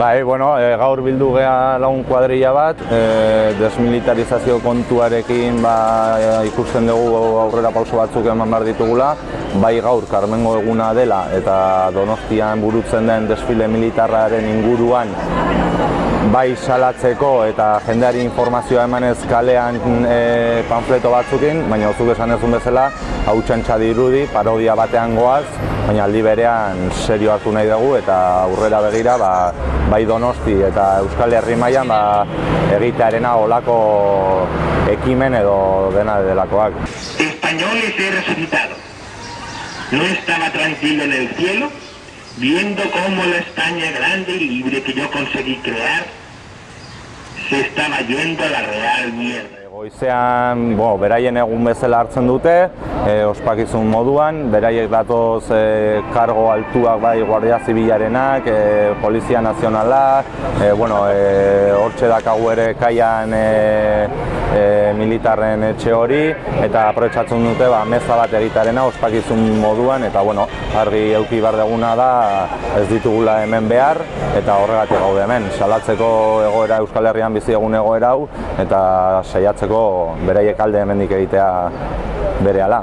Bai, bueno, e, gaur bildu gea lagun kuadrilla bat, e, desmilitarizazio kontuarekin ba, ikusten dugu aurrera pauso batzuk eman behar ditugula, bai gaur Karmengo eguna dela eta Donostian burutzen den desfile militarraren inguruan bai salatzeko eta jendeari informazioa emanez kalean e, panfleto batzukin, baina zuk esan ezun bezala, hau txantxa dirudi, parodia batean goaz, baina aldi berean serio hartu nahi dugu eta aurrera begira ba, bai Donosti eta Euskal Herri mailan ba, egitearena olako ekimen edo dena delakoak. Españoles he resucitado. No estaba tranquilo en el cielo, viendo cómo la España grande y libre que yo conseguí crear se estaba yendo a la real mierda. Goizean, bo, beraien egun bezala hartzen dute, e, ospakizun moduan, beraiek datoz e, kargo altuak bai Guardia Zibilarenak, e, Polizia Nazionala, e, bueno, e, hortxe dakagu ere kaian e, e, militarren etxe hori, eta aprobetsatzen dute ba, meza bat egitarena ospakizun moduan, eta bueno, argi euki behar deguna da ez ditugula hemen behar, eta horregatik gaude hemen, salatzeko egoera Euskal Herrian bizi egun egoera hau, eta saiatzeko beraiek alde hemendik egitea berehala.